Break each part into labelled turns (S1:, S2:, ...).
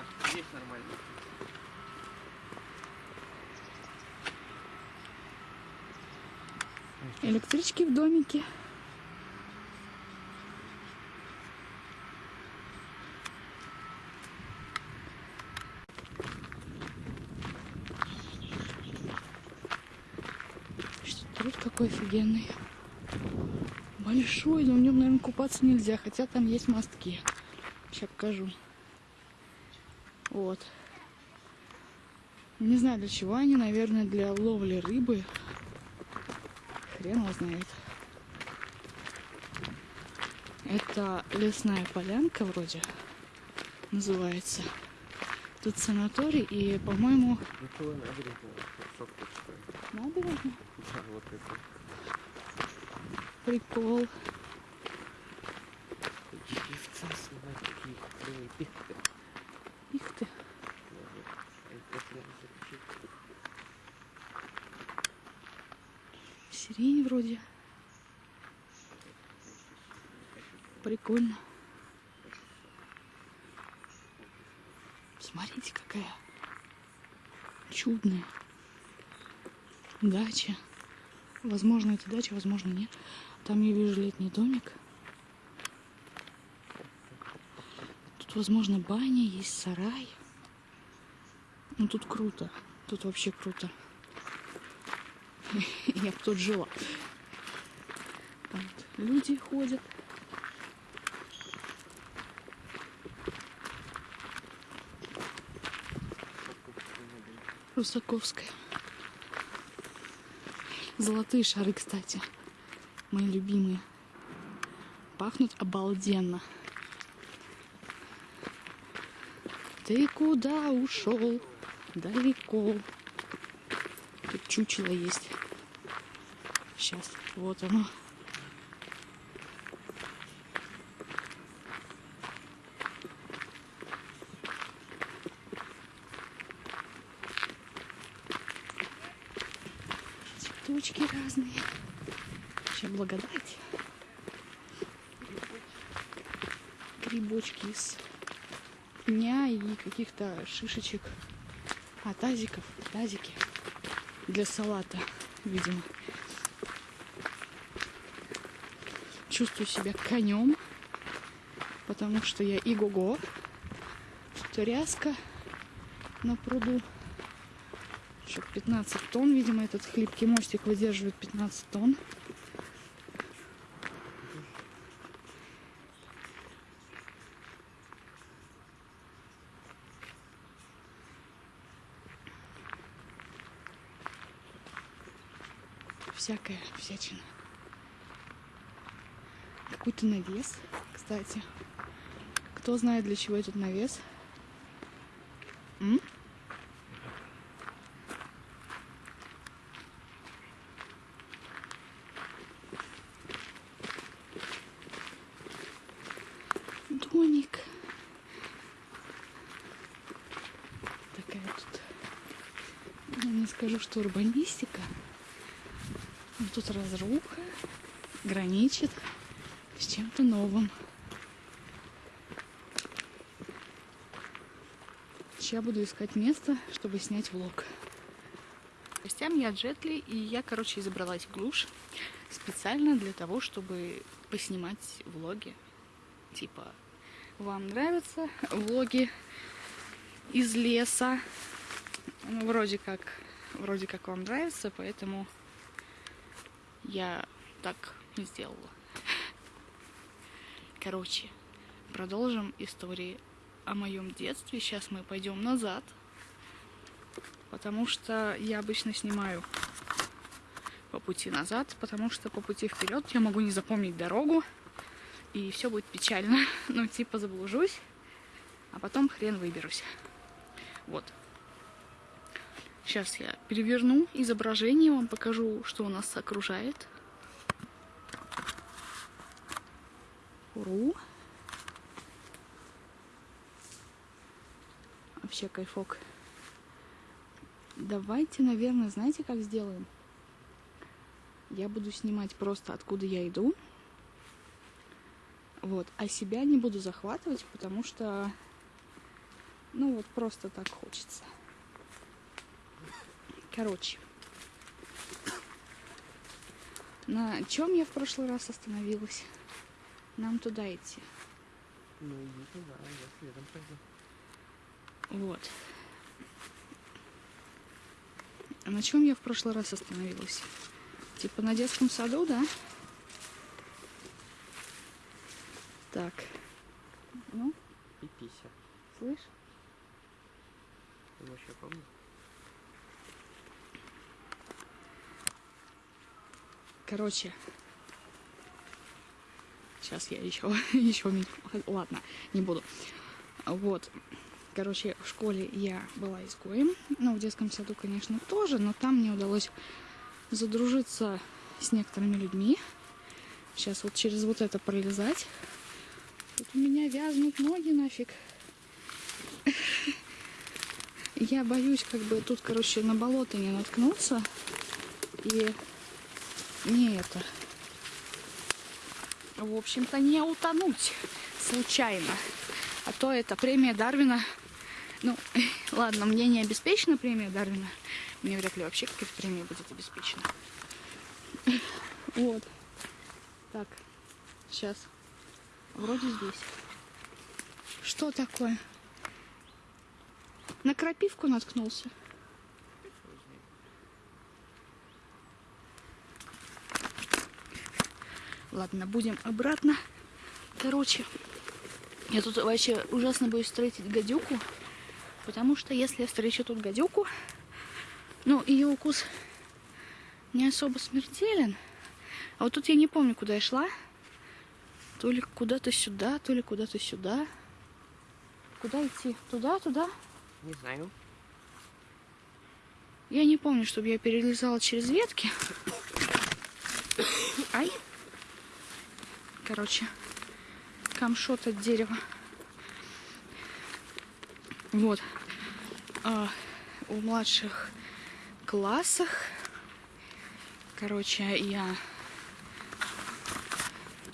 S1: дома, здесь нормально.
S2: Электрички в домике. Труд какой офигенный. Большой, но в нем, наверное, купаться нельзя, хотя там есть мостки. Сейчас покажу. Вот. Не знаю для чего они, наверное, для ловли рыбы. Хрен его знает. Это лесная полянка вроде называется. Тут санаторий и, по-моему,
S1: набережная,
S2: набережная.
S1: Да, вот это.
S2: Прикол.
S1: Пихты.
S2: Их ты. Сирень вроде. Прикольно. Смотрите, какая чудная дача. Возможно, это дача, возможно, нет. Там я вижу летний домик. Тут, возможно, баня, есть сарай. Ну, тут круто. Тут вообще круто. Я бы тут жила. Там люди ходят. Русаковская. Золотые шары, кстати. Мои любимые. Пахнут обалденно. Ты куда ушел? Далеко. Тут чучело есть. Сейчас, вот оно. Цветочки разные. Сейчас благодать. Грибочки из пня и каких-то шишечек. А, тазиков, тазики для салата, видимо. Чувствую себя конем, потому что я иго-го. Тут ряска на пруду. Еще 15 тонн, видимо, этот хлипкий мостик выдерживает 15 тонн. Всякая всячина. Какой-то навес, кстати. Кто знает, для чего этот навес? М? Домик. Такая тут, ну, не скажу, что урбанистика, но тут разруха граничит с чем-то новым. Сейчас буду искать место, чтобы снять влог. Гостям я Джетли, и я, короче, забралась в глушь специально для того, чтобы поснимать влоги. Типа, вам нравятся влоги из леса? Ну, вроде как, вроде как вам нравится, поэтому я так сделала. Короче, продолжим истории о моем детстве. Сейчас мы пойдем назад, потому что я обычно снимаю по пути назад, потому что по пути вперед я могу не запомнить дорогу, и все будет печально. Ну, типа заблужусь, а потом хрен выберусь. Вот. Сейчас я переверну изображение, вам покажу, что у нас окружает. Уру. Вообще кайфок. Давайте, наверное, знаете, как сделаем? Я буду снимать просто откуда я иду. Вот. А себя не буду захватывать, потому что Ну вот просто так хочется. Короче. На чем я в прошлый раз остановилась? Нам туда идти.
S1: Ну иди туда, я следом пойду.
S2: Вот. А на чем я в прошлый раз остановилась? Типа на детском саду, да? Так. Ну,
S1: Пипися.
S2: слышь?
S1: Ты вообще помнишь?
S2: Короче. Сейчас я еще, еще. Ладно, не буду. Вот. Короче, в школе я была изгоем. Ну, в детском саду, конечно, тоже, но там мне удалось задружиться с некоторыми людьми. Сейчас вот через вот это пролезать. Тут у меня вязнут ноги нафиг. Я боюсь, как бы тут, короче, на болото не наткнуться. И не это. В общем-то, не утонуть случайно. А то это премия Дарвина. Ну, ладно, мне не обеспечена премия Дарвина. Мне вряд ли вообще какая-то премия будет обеспечена. Вот. Так, сейчас. Вроде здесь. Что такое? На крапивку наткнулся. Ладно, будем обратно. Короче, я тут вообще ужасно боюсь встретить гадюку. Потому что если я встречу тут гадюку, ну, ее укус не особо смертелен. А вот тут я не помню, куда я шла. То ли куда-то сюда, то ли куда-то сюда. Куда идти? Туда, туда?
S1: Не знаю.
S2: Я не помню, чтобы я перелезала через ветки. Ай. Короче, камшот от дерева. Вот. А, в младших классах, короче, я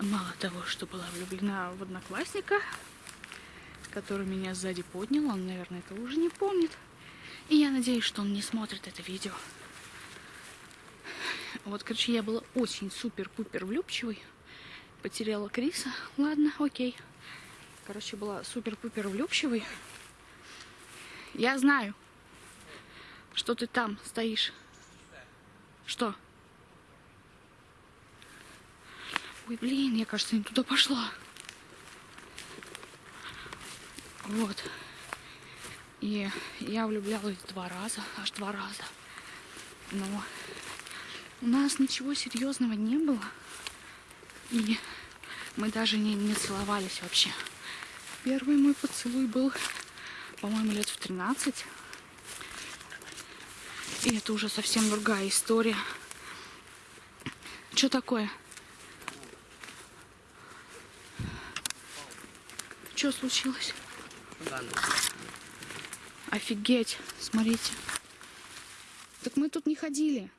S2: мало того, что была влюблена в одноклассника, который меня сзади поднял, он, наверное, это уже не помнит. И я надеюсь, что он не смотрит это видео. Вот, короче, я была очень супер-пупер влюбчивой. Потеряла Криса. Ладно, окей. Короче, была супер-пупер влюбчивой. Я знаю, что ты там стоишь. Что? Ой, блин, я, кажется, не туда пошла. Вот. И я влюблялась два раза, аж два раза. Но у нас ничего серьезного не было. И мы даже не, не целовались вообще. Первый мой поцелуй был, по-моему, лет в 13. И это уже совсем другая история. Что такое? Что случилось? Офигеть, смотрите. Так мы тут не ходили.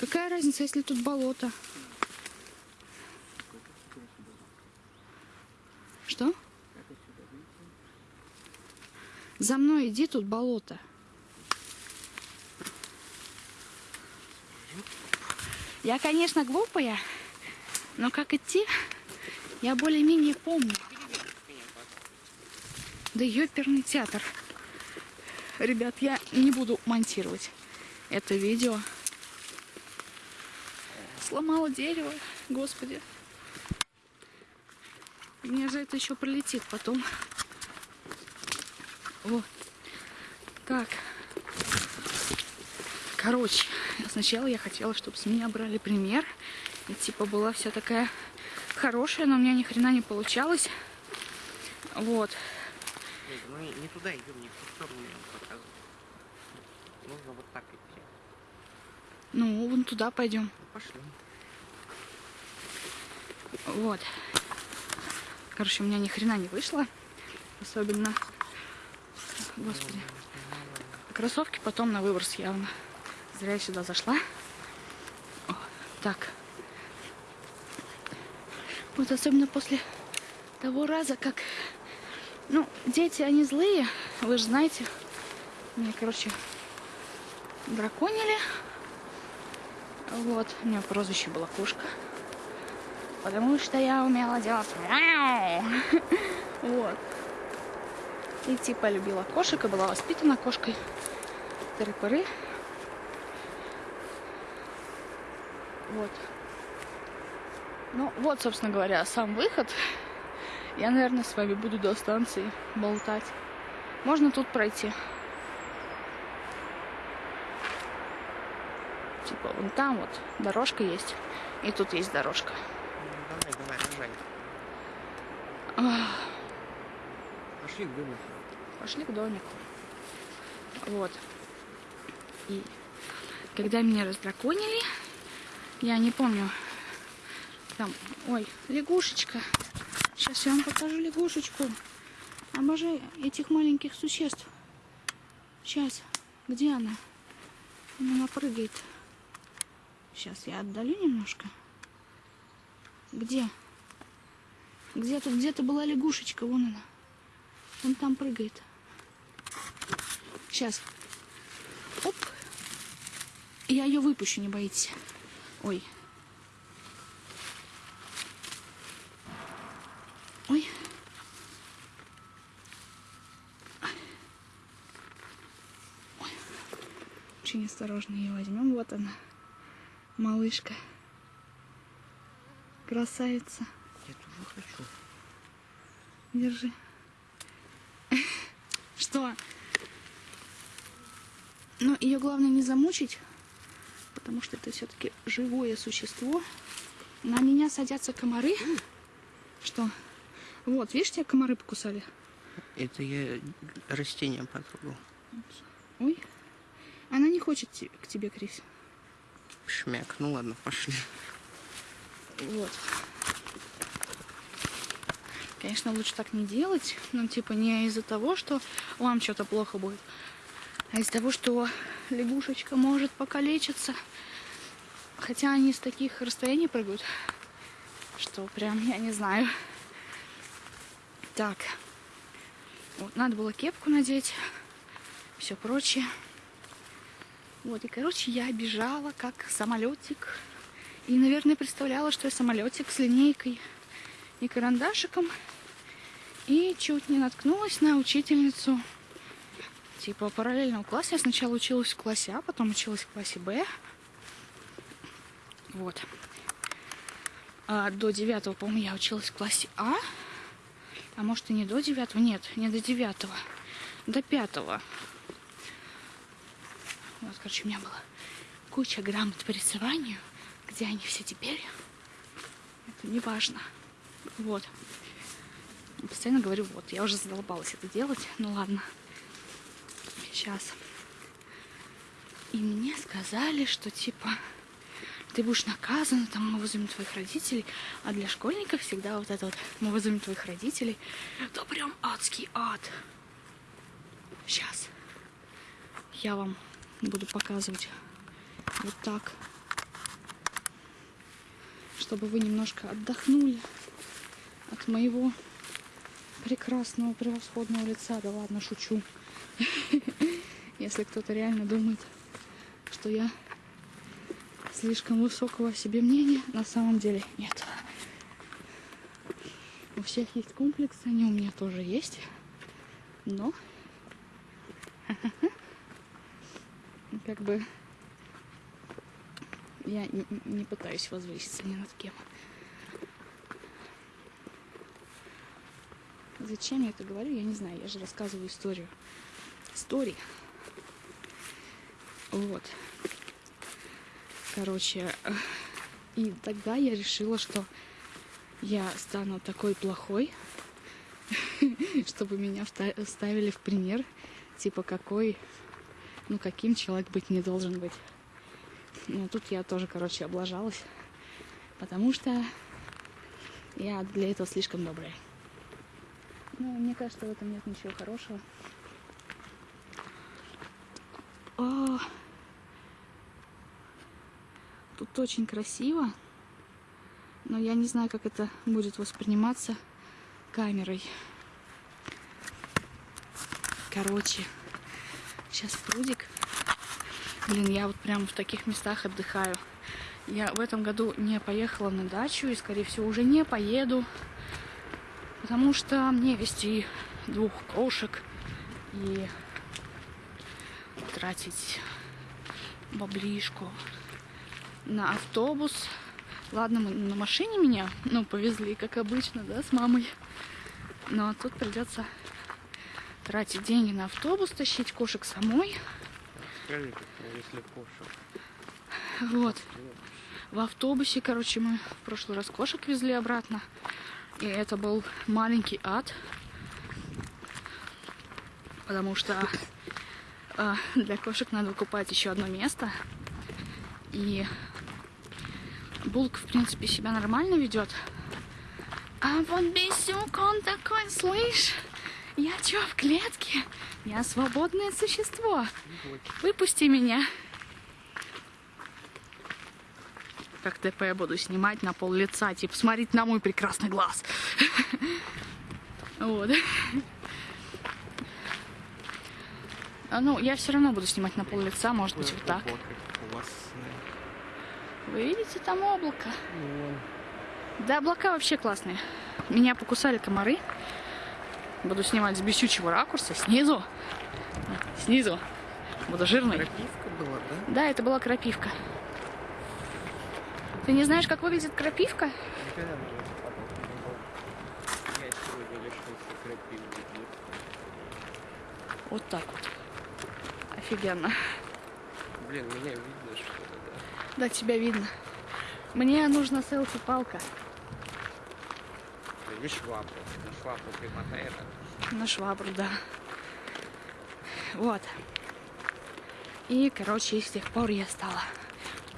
S2: Какая разница, если тут болото? Что? За мной иди, тут болото. Я, конечно, глупая, но как идти, я более-менее помню. Да ёперный театр. Ребят, я не буду монтировать это видео. Сломала дерево, господи. Мне же это еще пролетит потом. Вот. Так. Короче, сначала я хотела, чтобы с меня брали пример. И типа была вся такая хорошая, но у меня ни хрена не получалось. Вот.
S1: Нет, мы не туда идем, не в ту сторону я вам показываю. Нужно вот так идти.
S2: Ну, вон туда пойдем.
S1: Ну, пошли.
S2: Вот. Короче, у меня ни хрена не вышло. Особенно. Господи. Кроссовки потом на выброс явно. Зря я сюда зашла. О, так. Вот особенно после того раза, как Ну, дети, они злые, вы же знаете. Мне, короче, драконили. Вот, у меня прозвище было кошка. Потому что я умела делать. Вот. И типа любила кошек и была воспитана кошкой. Тыры-пыры. Вот. Ну, вот, собственно говоря, сам выход. Я, наверное, с вами буду до станции болтать. Можно тут пройти. Типа, вон там вот дорожка есть. И тут есть дорожка.
S1: Давай, давай, давай.
S2: Ах,
S1: Пошли к домику.
S2: Пошли к домику. Вот. И когда меня раздраконили, я не помню, там, ой, лягушечка. Сейчас я вам покажу лягушечку. Обожаю этих маленьких существ. Сейчас, где она? Она прыгает. Сейчас я отдалю немножко. Где? Где тут где-то была лягушечка? Вон она. Он там прыгает. Сейчас. Оп. Я ее выпущу, не боитесь. Ой. Ой. Ой. Очень осторожно ее возьмем. Вот она. Малышка. Красавица.
S1: Я тоже хочу.
S2: Держи. Что? Но ее главное не замучить, потому что это все-таки живое существо. На меня садятся комары. Что? Вот, видишь, тебя комары покусали?
S1: Это я растение потрогал.
S2: Ой. Она не хочет к тебе, Крис.
S1: Шмяк. Ну ладно, пошли.
S2: Вот. Конечно, лучше так не делать. Ну, типа, не из-за того, что вам что-то плохо будет, а из-за того, что лягушечка может покалечиться. Хотя они с таких расстояний прыгают, что прям, я не знаю. Так. Вот, надо было кепку надеть, все прочее. Вот, и, короче, я бежала как самолетик. И, наверное, представляла, что я самолетик с линейкой и карандашиком. И чуть не наткнулась на учительницу типа параллельного класса. Я сначала училась в классе А, потом училась в классе Б. Вот. А до девятого, по-моему, я училась в классе А. А может и не до девятого? Нет, не до девятого. До пятого. Вот, короче, у меня была куча грамот по рисованию. Где они все теперь? Это не важно. Вот. Постоянно говорю, вот, я уже задолбалась это делать. Ну ладно. Сейчас. И мне сказали, что типа ты будешь наказана, там мы вызовем твоих родителей. А для школьников всегда вот это вот мы вызовем твоих родителей. Это прям адский ад. Сейчас. Я вам буду показывать вот так. Чтобы вы немножко отдохнули от моего прекрасного, превосходного лица. Да ладно, шучу. Если кто-то реально думает, что я слишком высокого о себе мнения, на самом деле нет. У всех есть комплексы, они у меня тоже есть. Но как бы я не, пытаюсь возвыситься ни над кем. Зачем я это говорю, я не знаю. Я же рассказываю историю. Истории. Вот. Короче, и тогда я решила, что я стану такой плохой, чтобы меня ставили в пример, типа какой, ну каким человек быть не должен быть. Ну тут я тоже, короче, облажалась, потому что я для этого слишком добрая. Ну, мне кажется, в этом нет ничего хорошего. О, тут очень красиво, но я не знаю, как это будет восприниматься камерой. Короче, сейчас прудик. Блин, я вот прям в таких местах отдыхаю. Я в этом году не поехала на дачу и, скорее всего, уже не поеду. Потому что мне вести двух кошек и тратить баблишку на автобус. Ладно, мы на машине меня, ну, повезли, как обычно, да, с мамой. Но тут придется тратить деньги на автобус, тащить кошек самой.
S1: Скажи, если кошек.
S2: Вот. В автобусе, короче, мы в прошлый раз кошек везли обратно. И это был маленький ад. Потому что а, для кошек надо выкупать еще одно место. И Булк, в принципе, себя нормально ведет. А вот Бесюк, он такой, слышь, я чё, в клетке? Я свободное существо. Выпусти меня. Как ТП я буду снимать на пол лица, типа, смотреть на мой прекрасный глаз. Вот. А, Ну, я все равно буду снимать на пол лица, может быть, вот так. Вы видите там облако? Да, облака вообще классные. Меня покусали комары. Буду снимать с бесючего ракурса, снизу. Снизу. Буду жирный.
S1: Крапивка была, да?
S2: Да, это была крапивка. Ты не знаешь, как выглядит крапивка? Вот так вот. Офигенно.
S1: Блин, меня видно что-то, да?
S2: Да, тебя видно. Мне нужна селфи-палка
S1: Или швабру. На швабру примотай это.
S2: на швабру, да. Вот. И, короче, с тех пор я стала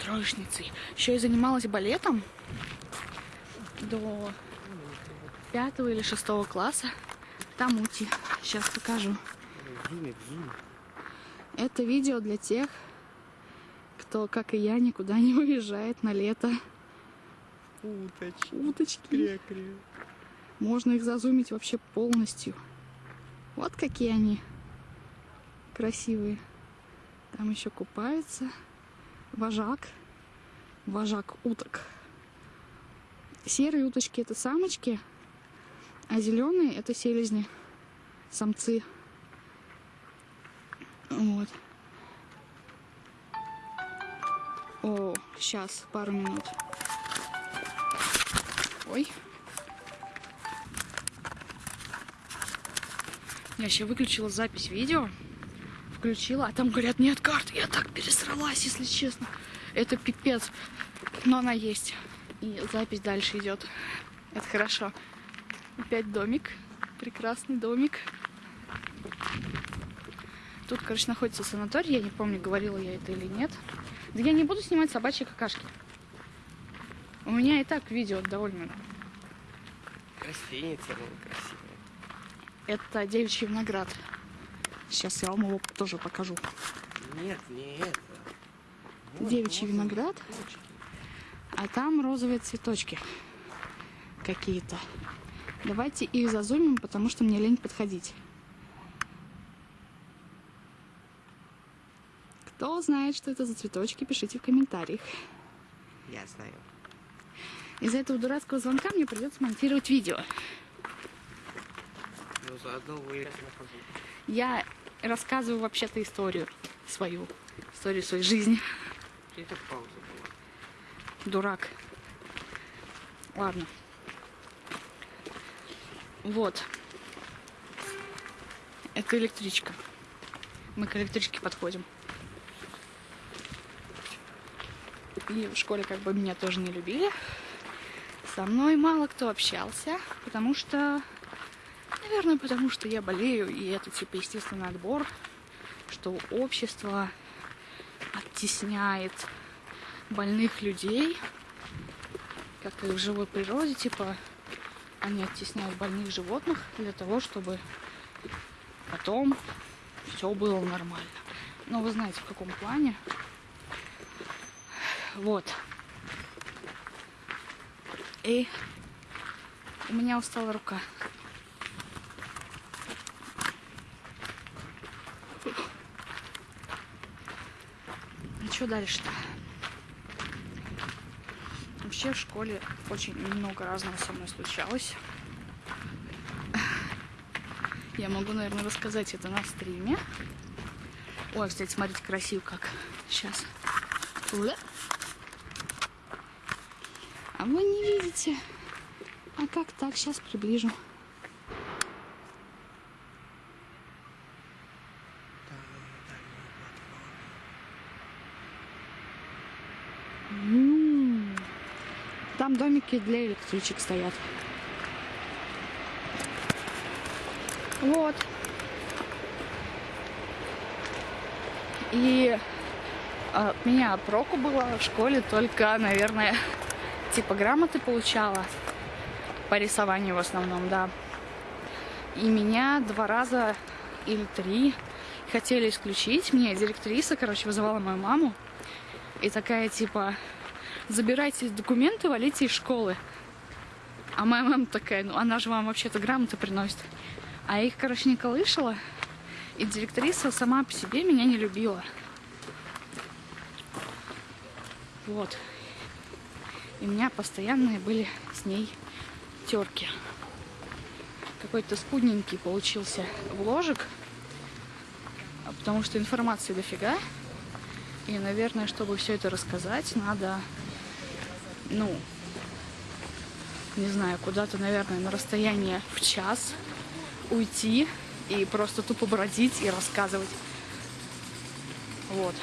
S2: троечницей. Еще и занималась балетом до пятого или шестого класса. Там ути. Сейчас покажу. Это видео для тех, кто, как и я, никуда не уезжает на лето.
S1: Уточки.
S2: Уточки.
S1: Кря-кря.
S2: Можно их зазумить вообще полностью. Вот какие они красивые. Там еще купается вожак. Вожак уток. Серые уточки это самочки, а зеленые это селезни, самцы. Вот. О, сейчас, пару минут. Ой. Я еще выключила запись видео. Включила, а там говорят, нет карты. Я так пересралась, если честно. Это пипец. Но она есть. И запись дальше идет. Это хорошо. Опять домик. Прекрасный домик. Тут, короче, находится санаторий. Я не помню, говорила я это или нет. Да я не буду снимать собачьи какашки. У меня и так видео довольно
S1: Растеница, ну, красивая.
S2: Это девичий виноград. Сейчас я вам его тоже покажу.
S1: Нет, не это. Вот
S2: Девичий
S1: розовые
S2: виноград.
S1: цветочки.
S2: А там розовые цветочки какие-то. Давайте их зазумим, потому что мне лень подходить. Кто знает, что это за цветочки, пишите в комментариях.
S1: Я знаю.
S2: Из-за этого дурацкого звонка мне придется монтировать видео.
S1: Ну, заодно вы...
S2: Я рассказываю вообще-то историю свою, историю своей жизни.
S1: Это пауза была.
S2: Дурак. Ладно. Вот. Это электричка. Мы к электричке подходим. И в школе как бы меня тоже не любили. Со мной мало кто общался, потому что... Наверное, потому что я болею, и это типа естественный отбор, что общество оттесняет больных людей, как и в живой природе, типа они оттесняют больных животных для того, чтобы потом все было нормально. Но вы знаете, в каком плане. Вот. И у меня устала рука. Что дальше-то? Вообще в школе очень много разного со мной случалось. Я могу, наверное, рассказать это на стриме. Ой, кстати, смотрите, красиво как. Сейчас. А вы не видите. А как так? Сейчас приближу. М. Домики для электричек стоят. Вот. И а, меня проку было в школе только, наверное, типа грамоты получала по рисованию в основном, да. И меня два раза или три хотели исключить. Мне директриса, короче, вызывала мою маму. И такая, типа, забирайте документы, валите из школы. А моя мама такая, ну она же вам вообще-то грамоты приносит. А я их, короче, не колышала. И директриса сама по себе меня не любила. Вот. И у меня постоянные были с ней терки. Какой-то скудненький получился вложек. Потому что информации дофига. И, наверное, чтобы все это рассказать, надо, ну, не знаю, куда-то, наверное, на расстояние в час уйти и просто тупо бродить и рассказывать. Вот.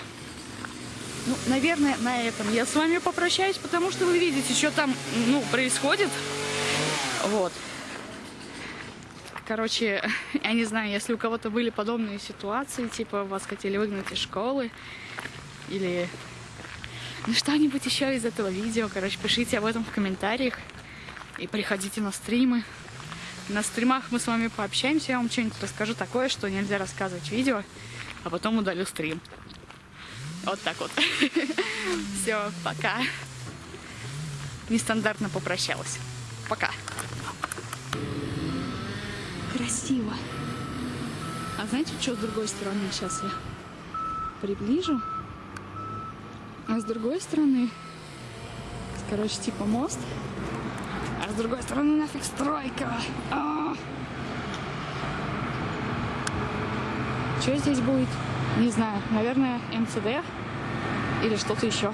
S2: Ну, наверное, на этом я с вами попрощаюсь, потому что вы видите, что там, ну, происходит. Вот. Короче, я не знаю, если у кого-то были подобные ситуации, типа вас хотели выгнать из школы, или ну, что-нибудь еще из этого видео, короче, пишите об этом в комментариях и приходите на стримы. На стримах мы с вами пообщаемся, я вам что-нибудь расскажу такое, что нельзя рассказывать в видео, а потом удалю стрим. Вот так вот. Все, пока. Нестандартно попрощалась. Пока. Красиво. А знаете, что с другой стороны? Сейчас я приближу. А с другой стороны, короче, типа мост. А с другой стороны нафиг стройка. А! Что здесь будет? Не знаю. Наверное, МЦД или что-то еще.